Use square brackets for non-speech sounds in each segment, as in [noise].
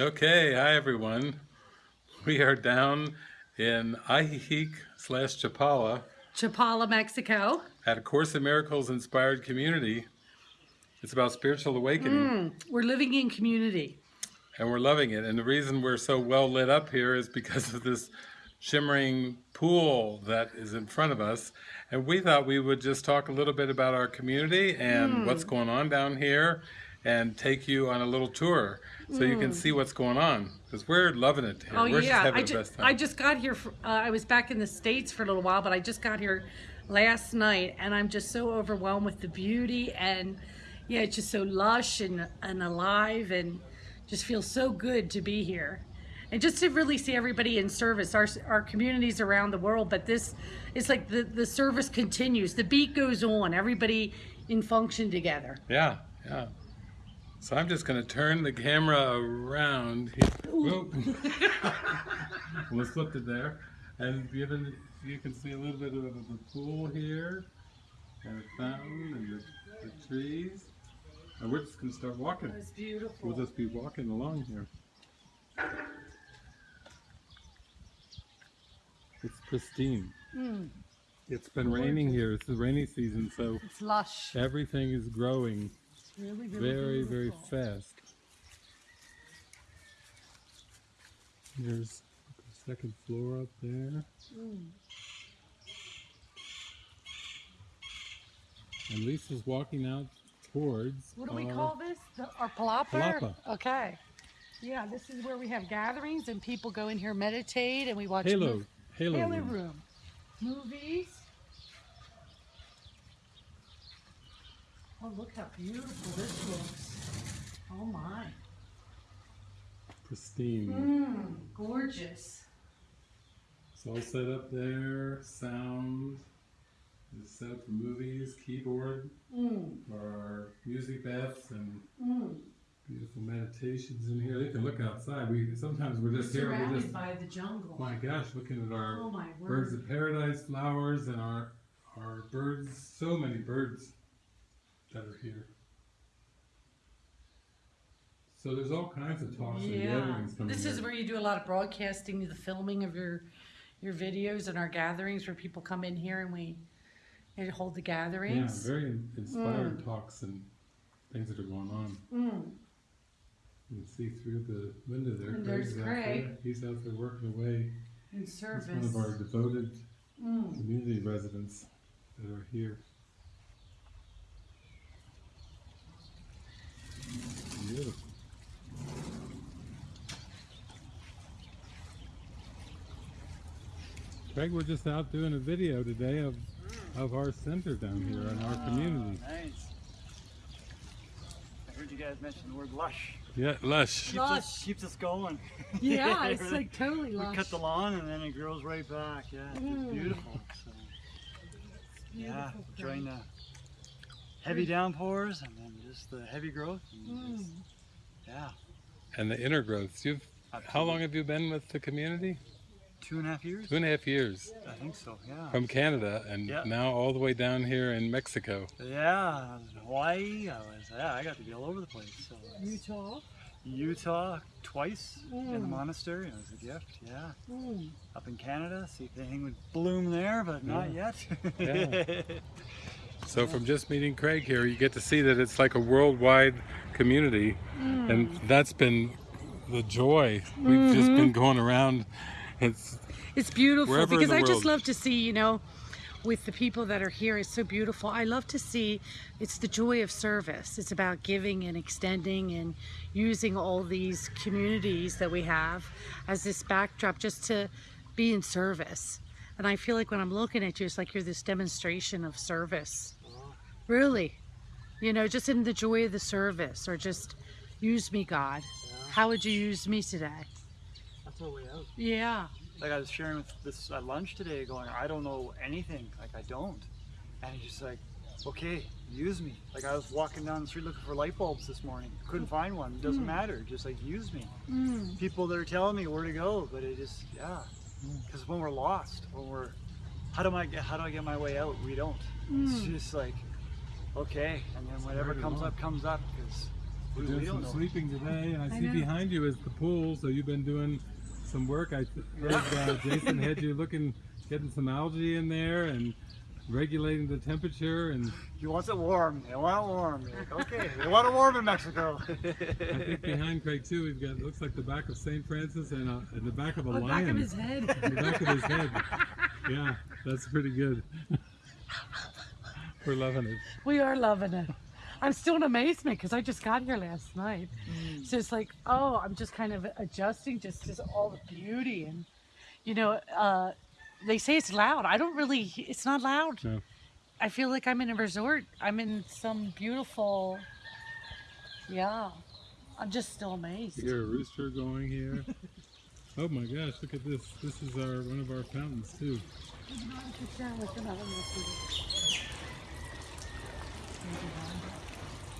Okay, hi everyone. We are down in Ajijic slash Chapala Chapala, Mexico. at a Course in Miracles inspired community. It's about spiritual awakening Mm, we're living in community. and we're loving it. And the reason we're so well lit up here is because of this shimmering pool that is in front of us. And we thought we would just talk a little bit about our community and what's going on down here and take you on a little tour so you can see what's going on because we're loving it here. Oh we're just yeah, having I, the best time. I just got here. For, uh, I was back in the states for a little while, but I just got here last night, and I'm just so overwhelmed with the beauty and yeah, it's just so lush and and alive, and just feels so good to be here, and just to really see everybody in service. Our our communities around the world, but this it's like the the service continues. The beat goes on. Everybody in function together. Yeah, yeah. So I'm just going to turn the camera around. Let's [laughs] flip it there. And given you can see a little bit of the pool here, and the fountain, and the, the trees. And we're just going to start walking. It's beautiful. We'll just be walking along here. It's pristine. Mm, It's been raining here. It's the rainy season, so it's lush. everything is growing really, really very, very fast. There's the second floor up there. Mm. And Lisa's walking out towards. What do we our- call this? The, our palapa? Palapa. Okay. Yeah, this is where we have gatherings and people go in here meditate and we watch Halo. Halo. Halo room. room. Movies. Oh, look how beautiful this looks. Oh my. Pristine. Mmm, gorgeous. It's all set up there. Sound. It's set up for movies. Keyboard hmm. for our music baths and mmm. beautiful meditations in here. You can look outside. We sometimes we're just here. We're Surrounded just by the jungle. my gosh, looking at our oh my birds of paradise flowers and our our birds so many birds that are here so there's all kinds of talks and Yeah. gatherings coming This is here. where you do a lot of broadcasting, the filming of your your videos and our gatherings where people come in here and we and hold the gatherings. yeah gatherings. very in- inspired talks and things that are going on Mm. you can see through the window there And there's Craig's out Craig. there. he's out there working away In he's service. one of our devoted Mm. community residents that are here beautiful Craig, we're just out doing a video today of of our center down here in our community. Nice. I heard you guys mention the word lush. Yeah, lush. Keeps Lush. us, keeps us going. [laughs] Yeah, [laughs] it's Really. like totally lush. We cut the lawn and then it grows right back. Yeah, it's Mm. beautiful. So, yeah, Beautiful, enjoying Craig. the heavy downpours and then just the heavy growth. And just- Mm. yeah. And the inner growths. You've how long have you been with the community? Two and a half years? Two and a half years I think so. Yeah. from Canada, and Yeah. now all the way down here in Mexico. Yeah, I was in Hawaii. I was yeah, I got to be all over the place. So Utah. Utah twice in the Mm. monastery. It was a gift. Yeah. Mm. up in Canada, see if anything would bloom there, but not yet. Yeah. [laughs] So from just meeting Craig here, you get to see that it's like a worldwide community, mm. and that's been the joy. We've just mm-hmm. been going around. It's It's beautiful because I just love to see, you know, with the people that are here, it's so beautiful. I love to see it's the joy of service. It's about giving and extending and using all these communities that we have as this backdrop just to be in service. And I feel like when I'm looking at you, it's like you're this demonstration of service. Really. You know, just in the joy of the service or just use me, God. How would you use me today? That's our way out. Yeah. Like I was sharing with this at lunch today, going, I don't know anything. Like I don't. And he's just like, okay, use me. Like I was walking down the street looking for light bulbs this morning. Couldn't find one. It doesn't matter. Just like use me. Mm. People that are telling me where to go, but it just, yeah. Because when we're lost, when we're, how do I get, how do I get my way out? We don't. It's Mm. just like, okay, and then whatever comes along. up, comes up, because We, doing we some know. sleeping today, and I see know. behind you is the pool. So you've been doing some work. I heard uh, [laughs] Jason had you looking, getting some algae in there and regulating the temperature. And He wants it warm. They want it warm. Like, okay, they want it warm in Mexico. [laughs] I think behind Craig too, we've got looks like the back of Saint Francis and, uh, and the back of a The lion. back of his head. the back of his head. [laughs] Yeah, that's pretty good. We're loving it. We are loving it. I'm still in amazement because I just got here last night. So it's like, oh, I'm just kind of adjusting just to all the beauty and, you know, uh, they say it's loud. I don't really. It's not loud. No. I feel like I'm in a resort. I'm in some beautiful. Yeah, I'm just still amazed. You hear a rooster going here. [laughs] Oh my gosh, look at this. This is our one of our fountains too.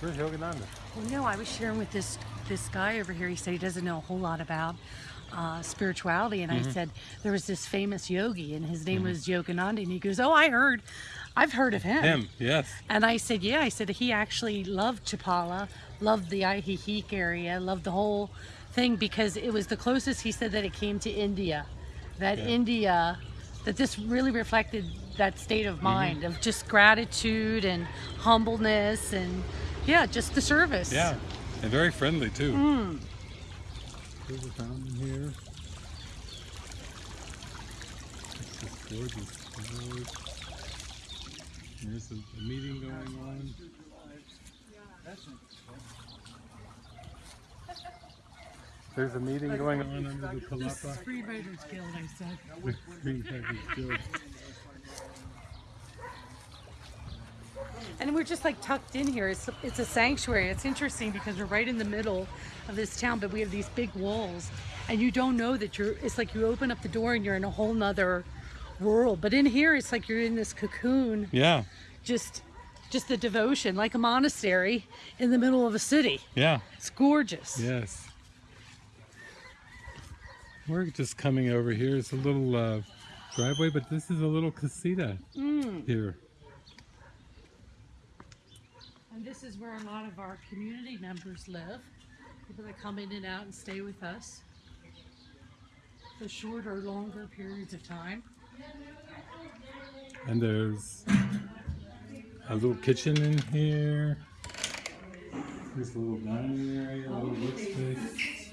Where's Yogananda? Well, no, I was sharing with this this guy over here. He said he doesn't know a whole lot about uh, spirituality, and I said there was this famous yogi, and his name was Yogananda, and he goes, "Oh, I heard, I've heard of him." Him, yes. And I said, "Yeah." I said he actually loved Chapala, loved the Ajijic area, loved the whole thing because it was the closest he said that it came to India, that Yeah. India, that this really reflected that state of mm-hmm. mind of just gratitude and humbleness and yeah, just the service. Yeah, and very friendly too. Mm. There's a fountain here. It's just gorgeous. There's a, a meeting going on. There's a meeting going on under the Palapa. Freeriders Guild, I said. [laughs] Green Packers Guild. And we're just like tucked in here. It's it's a sanctuary. It's interesting because we're right in the middle of this town, but we have these big walls, and you don't know that you're. It's like you open up the door and you're in a whole nother world. But in here, it's like you're in this cocoon. Yeah, Just, just the devotion, like a monastery in the middle of a city. yeah. It's gorgeous. Yes. We're just coming over here. It's a little uh, driveway, but this is a little casita here. And this is where a lot of our community members live. People that come in and out and stay with us for short or longer periods of time. And there's a little kitchen in here. There's a little dining area, a little workspace.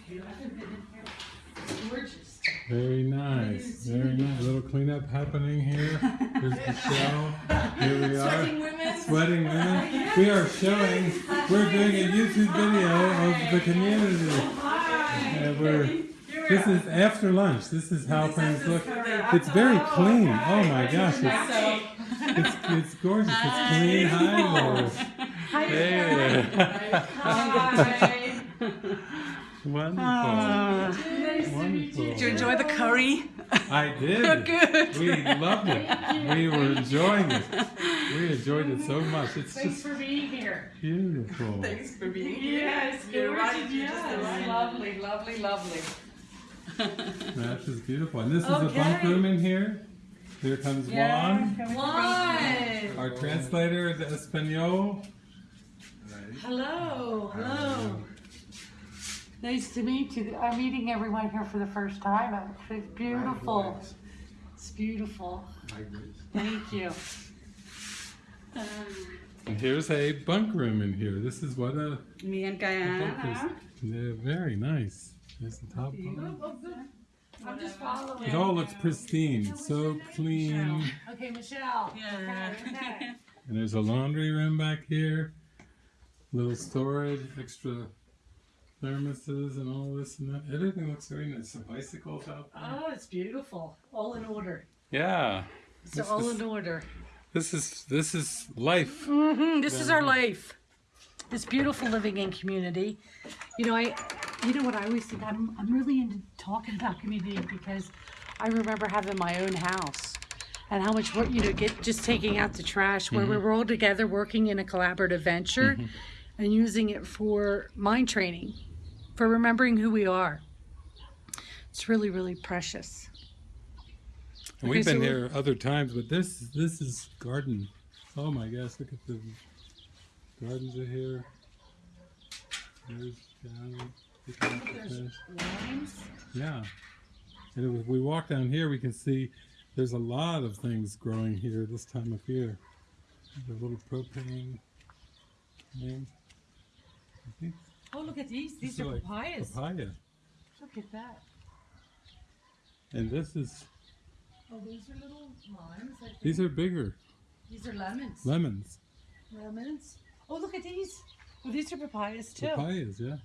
Gorgeous. Very nice. Very nice. A little cleanup happening here. There's Michelle. Here we are. Sweating women. We are showing, we're doing a YouTube video of the community. And we're, this is after lunch. This is how things look. It's very clean. Oh my gosh. It's, it's, it's gorgeous. It's clean. Hi, Laura. Hey. [laughs] Wonderful. [laughs] Wonderful. Did you enjoy the curry? I did. [laughs] Good. We loved it. We were enjoying it. We enjoyed it so much. It's Thanks just for being here. beautiful. Thanks for being here. Yes, You're right. gorgeous, You just yes. Lovely, lovely, lovely. That's just beautiful. And this is a bunk room in here. Here comes Juan, Juan. our translator de Espanol. Hello, hello. Nice to meet you. I'm meeting everyone here for the first time. Actually, It's beautiful. It's beautiful. Thank you. Um, and here's a bunk room in here. This is what a Me and bunk Guyana. is. They're very nice. There's the top bunk. I'm just following. It all looks pristine, so clean. Okay, Michelle. Yeah. Okay, okay. And there's a laundry room back here. Little storage, extra thermoses and all this and that. Everything looks very nice. Some bicycles out there. Oh, it's beautiful. All in order. Yeah. It's This all is- in order. This is this is life. hmm This is our life. This beautiful living in community. You know, I, you know what I always think. I'm, I'm really into talking about community because I remember having my own house and how much work, you know, get just taking out the trash where we were all together working in a collaborative venture and using it for mind training, for remembering who we are. It's really, really precious. And we've been so- here other times, but this this is garden. Oh my gosh, look at the gardens are here. There's down. picking up the There's limes. Yeah. And if we walk down here, we can see there's a lot of things growing here this time of year. The little propane thing. Think Oh, look at these. These are like papayas. Papaya. Look at that. And this is, Oh, these are little limes. I think. these are bigger These are lemons. lemons. lemons. Oh, look at these. Oh, these are papayas too. Papayas, yeah.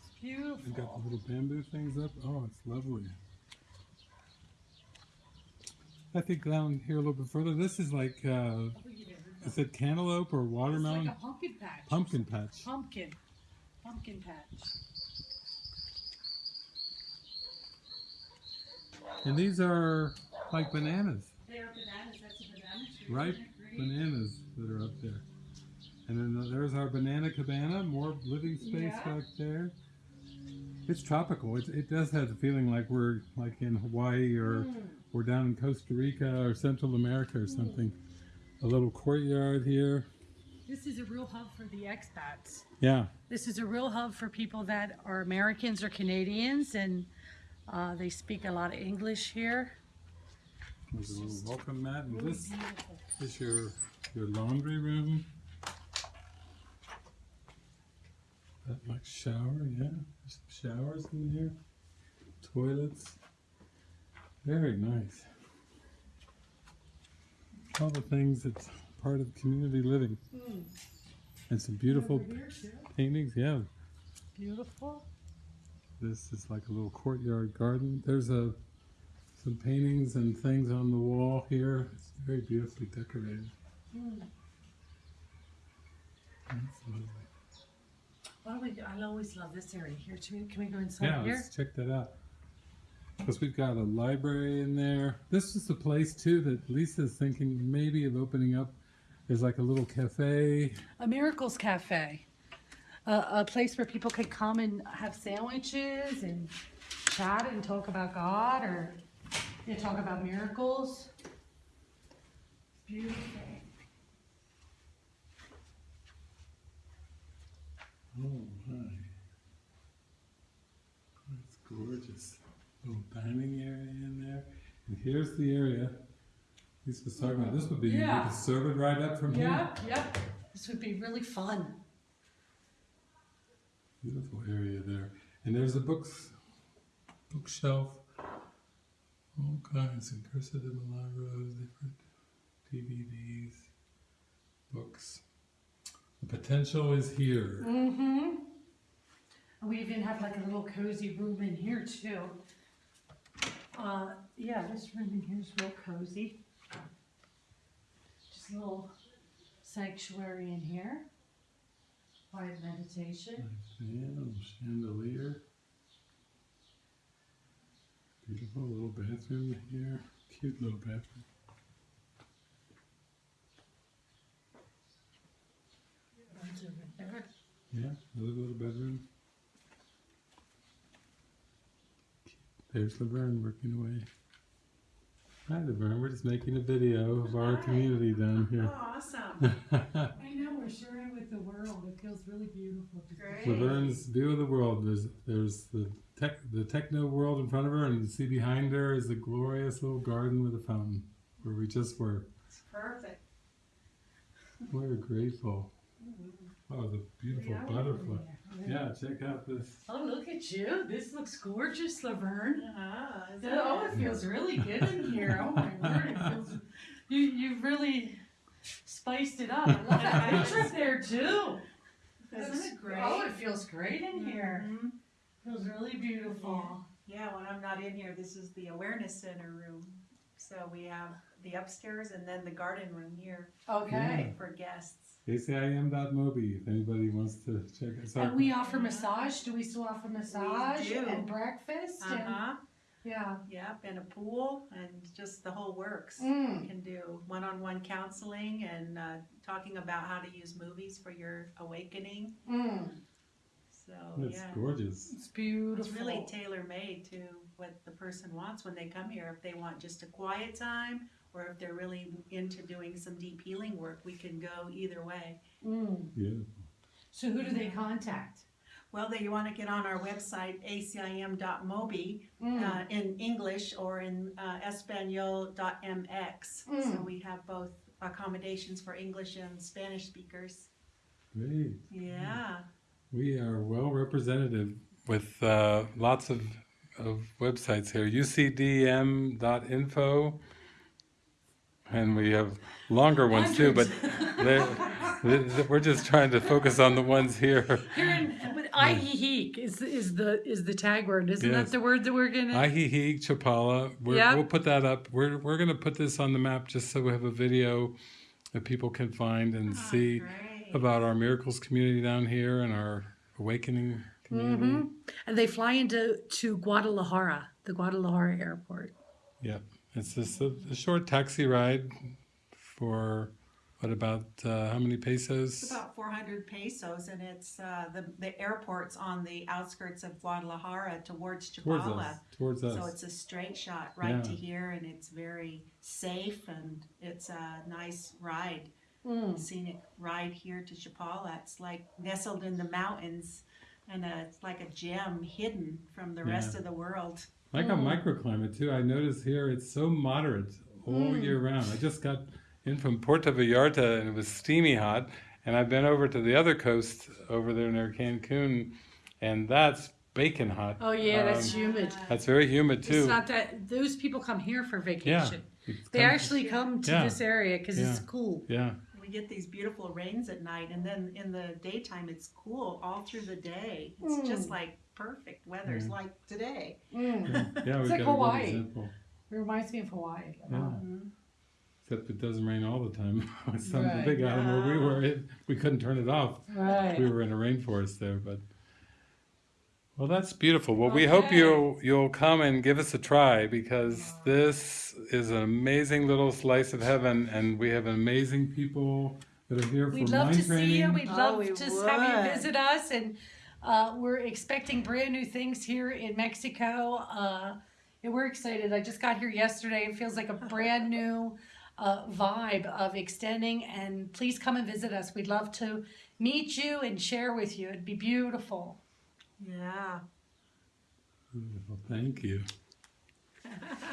It's beautiful. We've got the little bamboo things up. Oh, it's lovely. I think down here a little bit further, this is like, uh, is it cantaloupe or It's watermelon? like a pumpkin patch. Pumpkin patch. Pumpkin. Pumpkin patch. And these are like bananas, They are bananas. That's a banana tree. ripe bananas that are up there. And then there's our banana cabana, more living space Yeah. back there. It's tropical. It, it does have the feeling like we're like in Hawaii or hmm. we're down in Costa Rica or Central America or hmm. something. A little courtyard here. This is a real hub for the expats. Yeah. This is a real hub for people that are Americans or Canadians, and uh, they speak a lot of English here. There's a little welcome mat. And Really this beautiful. is your your laundry room. That like shower, yeah. There's some showers in here. Toilets. Very nice. All the things that's part of community living. Hmm. And some beautiful Over here, too. paintings, yeah. Beautiful. This is like a little courtyard garden. There's a some paintings and things on the wall here. It's very beautifully decorated. Hmm. That's lovely. Why don't we? I always love this area here too. Can we go inside Yeah, here? let's check that out. Because we've got a library in there. This is the place too that Lisa's thinking maybe of opening up. There's like a little cafe. A Miracles Cafe, a, a place where people can come and have sandwiches and chat and talk about God or you know, talk about miracles. It's beautiful. Oh my. That's gorgeous. Little dining area in there. And here's the area. Lisa was talking about. This would be, yeah. you Yeah. could serve it right up from here. Yeah, yep. This would be really fun. Beautiful area there. And there's a books bookshelf. All kinds of Curso de Milagros, different DVDs, books. The potential is here. Mm-hmm. And we even have like a little cozy room in here too. Uh, yeah, this room in here is real cozy. Just a little sanctuary in here. Quiet meditation. Little chandelier. Beautiful little bathroom here. Cute little bathroom. Yeah, another little bedroom. There's Laverne working away. Hi Laverne, we're just making a video of our community down here. Oh, awesome. [laughs] I know, we're sharing with the world. It feels really beautiful. to Great. Laverne's view of the world. There's there's the tech the techno world in front of her, and you see behind her is the glorious little garden with a fountain where we just were. It's perfect. We're grateful. Mm-hmm. Oh, the beautiful Yeah. butterfly. Yeah, check out this. Oh, look at you. This looks gorgeous, Laverne. Uh-huh. Oh, it feels really good in here. Oh my word, it feels. [laughs] You you really spiced it up. I love that picture up [laughs] there too. Isn't it great? Oh, it feels great in here. Mhm. Feels really beautiful. Yeah, when I'm not in here, this is the awareness center room. So we have the upstairs and then the garden room here Okay. for guests. ACIM.mobi if anybody wants to check us out. And we offer massage. Do we still offer massage do. and breakfast? Uh And, huh. yeah. Yep, and a pool and just the whole works. Mm. You can do one-on-one counseling and uh, talking about how to use movies for your awakening. Mm. So It's yeah. gorgeous. It's beautiful. It's really tailor made to what the person wants when they come here. If they want just a quiet time or if they're really into doing some deep healing work, we can go either way. Mm. Beautiful. So who do they contact? Well, they, you want to get on our website, acim.mobi, uh, in English or in uh, espanol.mx. So we have both accommodations for English and Spanish speakers. Great. Yeah. We are well representative with uh, lots of, of websites here. UCDM.info. And we have longer ones too, but we're just trying to focus on the ones here. Here in, Ajijic is, is the, is the tag word, isn't Yes. that the word that we're gonna? Ajijic Chapala. We're, Yep. We'll put that up. We're, we're going to put this on the map just so we have a video that people can find and oh, see Great. about our miracles community down here and our awakening community. And they fly into, to Guadalajara, the Guadalajara airport. Yep. It's just a, a short taxi ride for what about uh, how many pesos? It's about 400 pesos, and it's uh, the the airport's on the outskirts of Guadalajara towards towards Chapala. us. Towards us. So it's a straight shot right to here, and it's very safe, and it's a nice ride, Mm. scenic ride here to Chapala. It's like nestled in the mountains, and uh, it's like a gem hidden from the rest of the world. I got microclimate too. I notice here it's so moderate all Hmm. year round. I just got in from Puerto Vallarta and it was steamy hot. And I've been over to the other coast over there near Cancun, and that's bacon hot. Oh yeah, that's Um, humid. That's very humid too. It's not that, those people come here for vacation. It's They kind of- actually come to Yeah. this area because it's cool. Yeah, We get these beautiful rains at night, and then in the daytime, it's cool all through the day. It's mm. just like perfect weather. It's mm. like today. Mm. yeah, [laughs] yeah. We've like got a good Hawaii. example. It reminds me of Hawaii. Yeah. Mhm. Except it doesn't rain all the time. [laughs] Some Right. big island where we were, it, we couldn't turn it off. Right. we were in a rainforest there, but well, that's beautiful. Well, we hope you'll you'll come and give us a try because this is an amazing little slice of heaven, and we have amazing people that are here for We'd love mind to training. see you. We'd Oh, love we to have you would. visit us, and uh, we're expecting brand new things here in Mexico. Uh, and we're excited. I just got here yesterday. It feels like a [laughs] brand new uh, vibe of extending. And please come and visit us. We'd love to meet you and share with you. It'd be beautiful. Yeah. Beautiful. Thank you. [laughs]